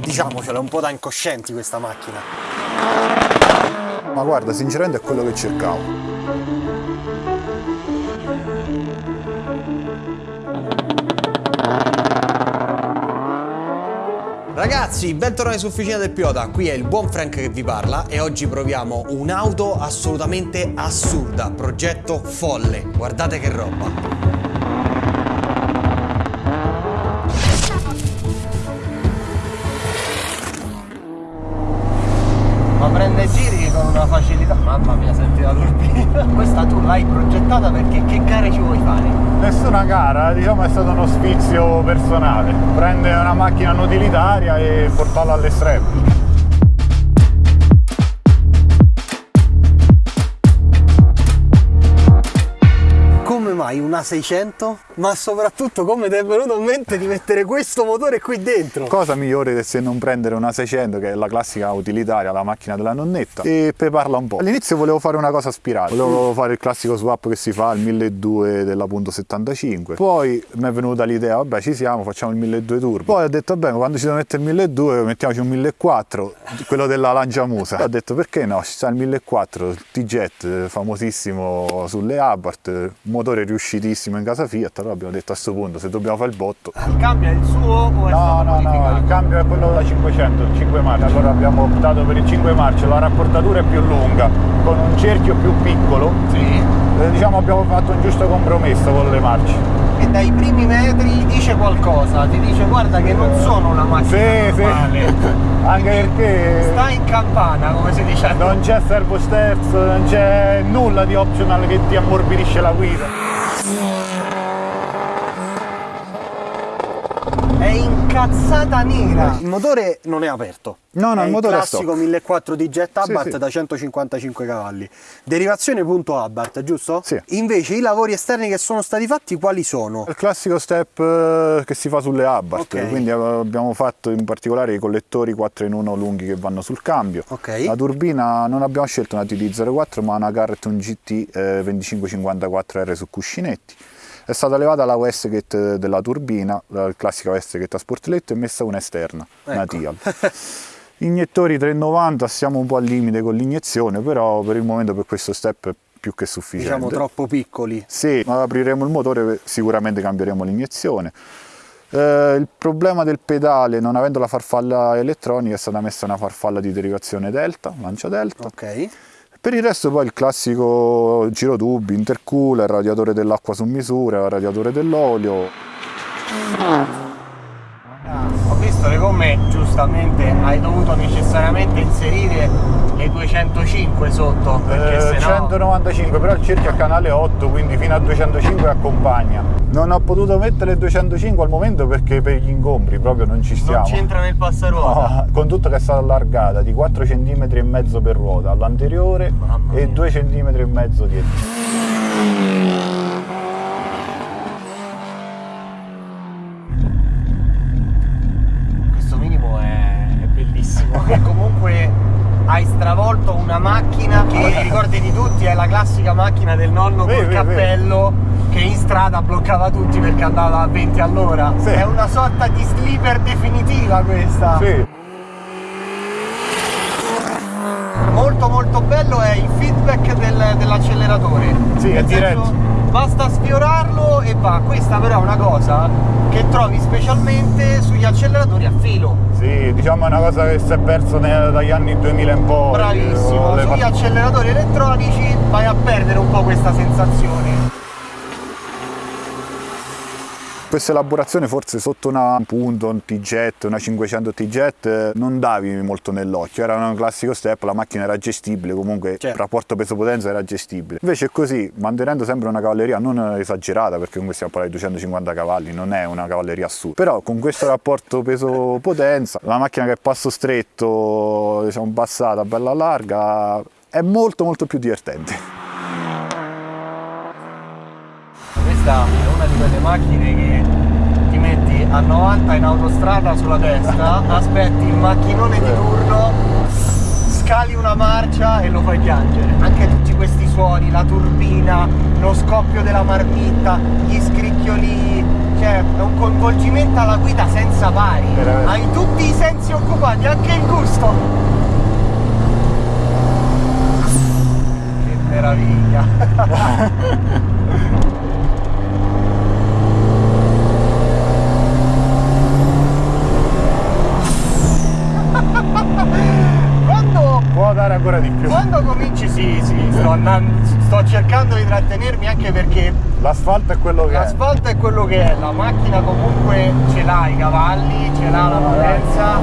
Diciamocelo, è un po' da incoscienti questa macchina. Ma guarda, sinceramente è quello che cercavo. Ragazzi, bentornati su Officina del Pilota, qui è il buon Frank che vi parla e oggi proviamo un'auto assolutamente assurda, progetto folle, guardate che roba. Diciamo è stato uno sfizio personale. Prendere una macchina non utilitaria e portarla all'estremo. Mai una 600? Ma soprattutto come ti è venuto in mente di mettere questo motore qui dentro? Cosa migliore che se non prendere una 600 che è la classica utilitaria, la macchina della nonnetta e preparla un po'. All'inizio volevo fare una cosa spirale, volevo fare il classico swap che si fa al 1200 della punto 75. Poi mi è venuta l'idea, vabbè ci siamo, facciamo il 1200 turbo. Poi ho detto vabbè quando ci devo mettere il 1200 mettiamoci un 1400, quello della Lanciamusa. Ho detto perché no, ci sta il 1400, T-Jet famosissimo sulle Abarth, motore riuscitissimo in casa Fiat, allora abbiamo detto a questo punto se dobbiamo fare il botto. Il cambio è il suo o è No, no, no, il cambio è quello da 500, il 5 marce. Allora abbiamo optato per il 5 marce, la rapportatura è più lunga, con un cerchio più piccolo. Sì. Eh, diciamo abbiamo fatto un giusto compromesso con le marce. E dai primi metri dice qualcosa, ti dice guarda che non sono una macchina Sì, sì. normale. Anche perché Sta in campana, come si dice. non c'è servo sterzo, non c'è nulla di optional che ti ammorbidisce la guida. È incazzata nera. Il motore non è aperto. No, no, è il motore è classico stock. 1400 di jet Abarth sì. da 155 cavalli. Derivazione punto Abarth, giusto? Sì. Invece i lavori esterni che sono stati fatti quali sono? Il classico step eh, che si fa sulle Abarth, Ok. quindi eh, abbiamo fatto in particolare i collettori 4 in 1 lunghi che vanno sul cambio. Ok. La turbina non abbiamo scelto una TD04 ma una Carreton GT eh, 2554R su cuscinetti. È stata levata la wastegate della turbina, la classica wastegate a sportelletto e messa una esterna, una Ecco. Tial. Ignettori 390, siamo un po' al limite con l'iniezione, però per il momento per questo step è più che sufficiente. Diciamo troppo piccoli. Se apriremo il motore sicuramente cambieremo l'iniezione. Eh, il problema del pedale, non avendo la farfalla elettronica, è stata messa una farfalla di derivazione delta, lancia delta. Ok. Per il resto poi il classico girotubi, intercooler, radiatore dell'acqua su misura, radiatore dell'olio. Ho visto le gomme, giustamente hai dovuto necessariamente inserire le 205 sotto, perché Eh, sennò 195, però il cerchio è a canale 8, quindi fino a 205 accompagna. Non ho potuto mettere il 205 al momento perché per gli ingombri proprio non ci stiamo. non c'entra nel passaruota. No, con tutto che è stata allargata di 4 cm e mezzo per ruota all'anteriore e mia. 2 cm e mezzo dietro. Questo minimo è, è bellissimo. E comunque hai stravolto una macchina che i ricordi di tutti è la classica macchina del nonno Sì, col sì, cappello che in strada bloccava tutti perché andava a 20 all'ora. Sì. È una sorta di sleeper definitiva questa. Sì, Molto molto bello è il feedback del- dell'acceleratore. Sì, è diretto. Basta sfiorarlo e va. Questa però è una cosa che trovi specialmente sugli acceleratori a filo. sì, diciamo è una cosa che si è persa dagli anni 2000 in poi. Bravissimo, sugli acceleratori elettronici vai a perdere un po' questa sensazione. Questa elaborazione forse sotto una punto, un T-Jet, una 500 T-Jet non davi molto nell'occhio, era un classico step, la macchina era gestibile, comunque Certo. il rapporto peso-potenza era gestibile. Invece così, mantenendo sempre una cavalleria non esagerata, perché comunque stiamo parlando di 250 cavalli, non è una cavalleria assurda, però con questo rapporto peso-potenza, la macchina che è passo stretto, diciamo bassata, bella larga, è molto molto più divertente. Questa è una di quelle macchine che a 90 in autostrada sulla destra, aspetti il macchinone di turno, scali una marcia e lo fai piangere. Anche tutti questi suoni, la turbina, lo scoppio della marmitta, gli scricchioli, cioè è un coinvolgimento alla guida senza pari. Veramente. Hai tutti i sensi occupati, anche il gusto. Che meraviglia. Quando Può dare ancora di più. quando cominci sì, sì, sto andando, sto cercando di trattenermi anche perché L'asfalto è quello che è. l'asfalto è quello che è, la macchina comunque ce l'ha i cavalli, ce l'ha la potenza.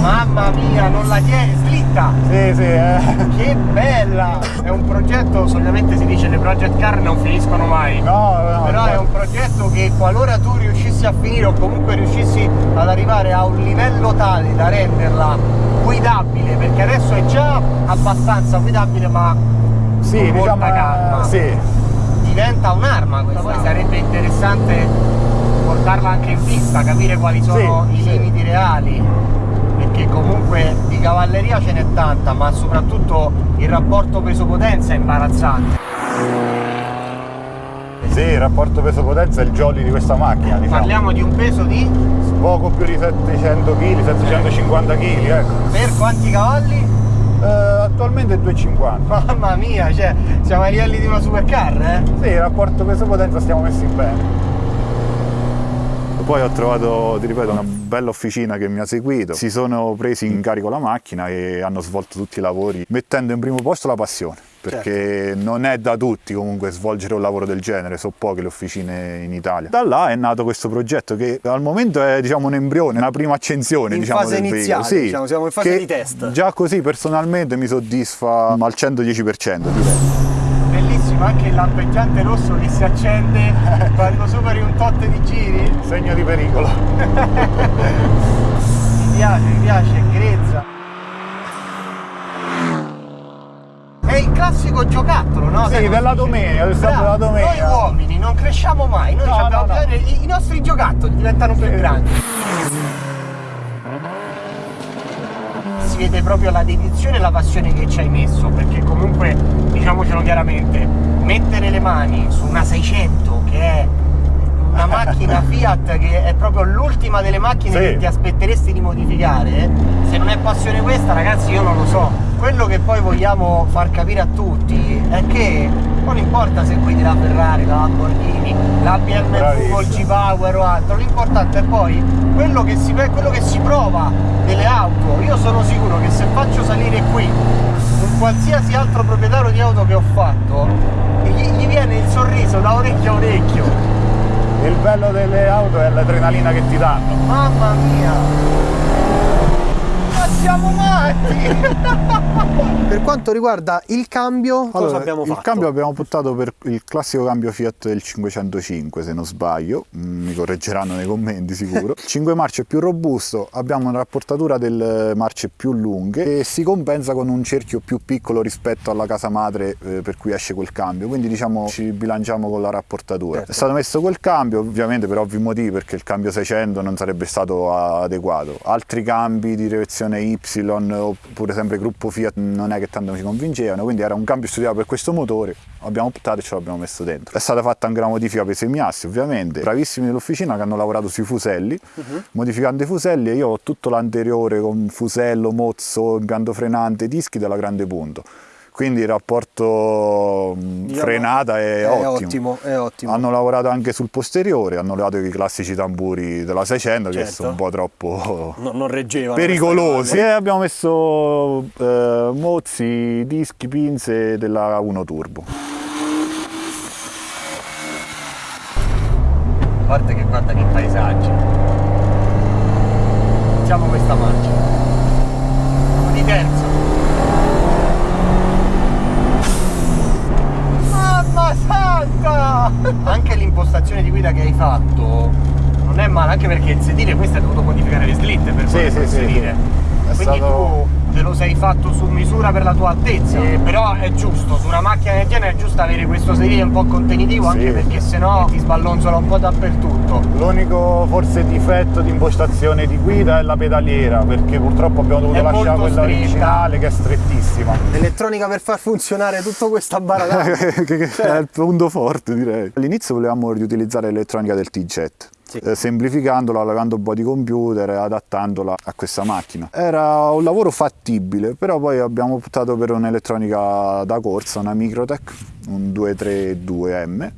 Mamma mia, non la tieni, slitta! Sì, sì, eh. Che bella! È un progetto, solitamente si dice le project car non finiscono mai. No, no, Però è un progetto che qualora tu riuscissi a finire o comunque riuscissi ad arrivare a un livello tale da renderla guidabile, perché adesso è già abbastanza guidabile ma Sì, con molta diciamo, calma. sì. diventa un'arma questa. Poi sarebbe interessante portarla anche in pista, capire quali sono Sì, i sì. limiti reali. Perché comunque di cavalleria ce n'è tanta, ma soprattutto il rapporto peso-potenza è imbarazzante. Sì, il rapporto peso-potenza è il jolly di questa macchina, diciamo. Parliamo di un peso di Poco più di 700 kg, 750 kg, ecco. per quanti cavalli? Eh, attualmente è 250. Mamma mia, cioè siamo ai livelli di una supercar, eh? Sì, il rapporto peso-potenza stiamo messi bene. Poi ho trovato, ti ripeto, una bella officina che mi ha seguito. Si sono presi in carico la macchina e hanno svolto tutti i lavori mettendo in primo posto la passione. Perché non è da tutti comunque svolgere un lavoro del genere, sono poche le officine in Italia. Da là è nato questo progetto che al momento è diciamo un embrione, una prima accensione In diciamo, fase iniziale. Sì, diciamo, siamo in fase di test. Già così personalmente mi soddisfa al 110%. Bellissimo anche il lampeggiante rosso che si accende quando superi un tot di giri. Segno di pericolo. Mi piace, mi piace, è grezza. È il classico giocattolo, no? Sì, della domenica, sabato Bravo, della domenica. Noi uomini non cresciamo mai, noi No, abbiamo no, no. bisogno, i, i nostri giocattoli diventano più grandi. Vede proprio la dedizione e la passione che ci hai messo, perché comunque, diciamocelo chiaramente, mettere le mani su una 600 che è una macchina Fiat che è proprio l'ultima delle macchine Sì. che ti aspetteresti di modificare, se non è passione questa ragazzi io non lo so. Poi vogliamo far capire a tutti è che non importa se guidi la Ferrari, la Lamborghini, la BMW col G-Power o altro, l'importante è poi quello che, si, quello che si prova delle auto. Io sono sicuro che se faccio salire qui un qualsiasi altro proprietario di auto che ho fatto, gli, gli viene il sorriso da orecchio a orecchio. Il bello delle auto è l'adrenalina che ti danno. Mamma mia! Siamo matti! per quanto riguarda il cambio, cosa Allora, il cambio abbiamo optato per il classico cambio Fiat del 505 se non sbaglio, Mm, mi correggeranno nei commenti sicuro. il 5 marce più robusto, abbiamo una rapportatura delle marce più lunghe e si compensa con un cerchio più piccolo rispetto alla casa madre eh, per cui esce quel cambio, quindi diciamo ci bilanciamo con la rapportatura. Certo. È stato messo quel cambio ovviamente per ovvi motivi perché il cambio 600 non sarebbe stato adeguato. Altri cambi di direzione Y oppure sempre gruppo Fiat non è che tanto mi convincevano, quindi era un cambio studiato per questo motore, abbiamo optato e ce l'abbiamo messo dentro. È stata fatta anche una modifica per i semiassi ovviamente, bravissimi dell'officina che hanno lavorato sui fuselli, modificando i fuselli io ho tutto l'anteriore con fusello, mozzo, impianto frenante, dischi della grande punto. Quindi il rapporto mh, Diciamo, frenata è, è ottimo. ottimo, è ottimo. Hanno lavorato anche sul posteriore, hanno lavorato i classici tamburi della 600 che Certo. sono un po' troppo No- non reggevano. pericolosi. E abbiamo messo eh, mozzi, dischi, pinze della 1 Turbo. A parte che guarda che paesaggi. Iniziamo questa marcia. Di terzo. Mamma Anche l'impostazione di guida che hai fatto non è male, anche perché il sedile questo hai dovuto modificare le slitte per Sì, poter sì, sì, inserire. Quindi stato- tu te lo sei fatto su misura per la tua altezza. Eh, però è giusto, su una macchina del genere è giusto avere questo sedile un po' contenitivo, Sì. anche perché sennò ti sballonzola un po' dappertutto. L'unico forse difetto di impostazione di guida è la pedaliera, perché purtroppo abbiamo dovuto È lasciare quella stretta. originale che è strettissima. Elettronica per far funzionare tutto questa barata. che che è il punto forte direi. All'inizio volevamo riutilizzare l'elettronica del T-Jet. Sì. eh, semplificandola, levando un po' di computer e adattandola a questa macchina. Era un lavoro fattibile, però poi abbiamo optato per un'elettronica da corsa, una Microtech, un 232M,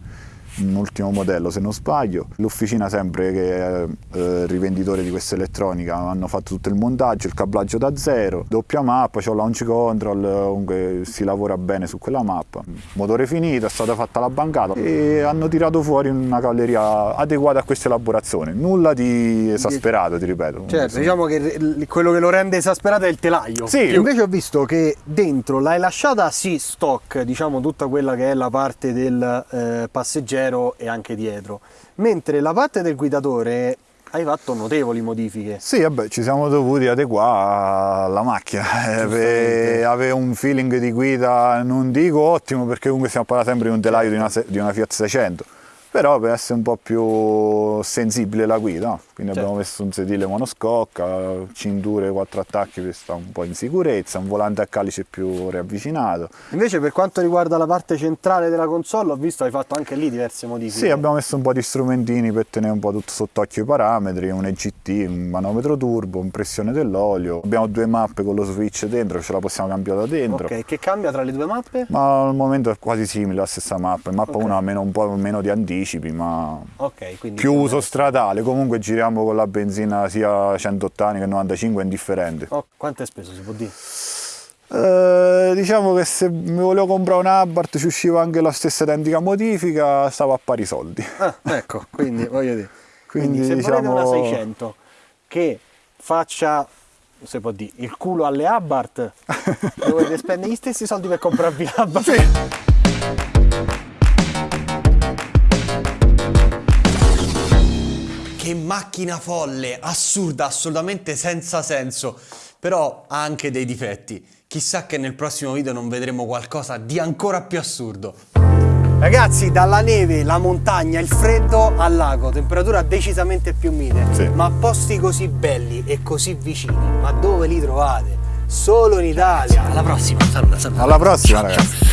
un ultimo modello se non sbaglio. L'officina sempre che è eh, rivenditore di questa elettronica hanno fatto tutto il montaggio, il cablaggio da zero, doppia mappa, c'ho launch control, comunque si lavora bene su quella mappa. Motore finito, è stata fatta la bancata e hanno tirato fuori una cavalleria adeguata a questa elaborazione. Nulla di esasperato, ti ripeto. Certo, diciamo che quello che lo rende esasperato è il telaio. Sì. Invece ho visto che dentro l'hai lasciata sì stock, diciamo tutta quella che è la parte del eh, passeggero e anche dietro, mentre la parte del guidatore hai fatto notevoli modifiche. Sì, vabbè, ci siamo dovuti adeguare alla macchina. Eh, per avere un feeling di guida, non dico ottimo, perché comunque stiamo parlando sempre di un telaio di una, di una Fiat 600. Però per essere un po' più sensibile la guida, quindi Certo. abbiamo messo un sedile monoscocca, cinture, quattro attacchi per stare un po' in sicurezza, un volante a calice più riavvicinato. Invece per quanto riguarda la parte centrale della console, ho visto hai fatto anche lì diverse modifiche. Sì, abbiamo messo un po' di strumentini per tenere un po' tutto sott'occhio i parametri, un EGT, un manometro turbo, un pressione dell'olio. Abbiamo due mappe con lo switch dentro, ce la possiamo cambiare da dentro. Ok, che cambia tra le due mappe? Ma al momento è quasi simile la stessa mappa. Mappa Ok. 1 ha meno, un po' meno di anticipi, ma Ok, quindi più uso stradale. Comunque giriamo con la benzina sia 180 che 95, è indifferente. Oh, quanto hai speso si può dire? Eh, diciamo che se mi volevo comprare un Abarth ci usciva anche la stessa identica modifica, stavo a pari soldi. Ah, ecco, quindi voglio dire. Quindi, Quindi, se volete una diciamo- 600 che faccia, se può dire, il culo alle Abarth, dovete spendere gli stessi soldi per comprarvi l'Abarth. Che macchina folle, assurda, assolutamente senza senso, però ha anche dei difetti. Chissà che nel prossimo video non vedremo qualcosa di ancora più assurdo. Ragazzi, dalla neve, la montagna, il freddo al lago, temperatura decisamente più mite, Sì. ma posti così belli e così vicini, ma dove li trovate? Solo in Italia. Alla prossima, saluta, saluta. Alla prossima, ragazzi.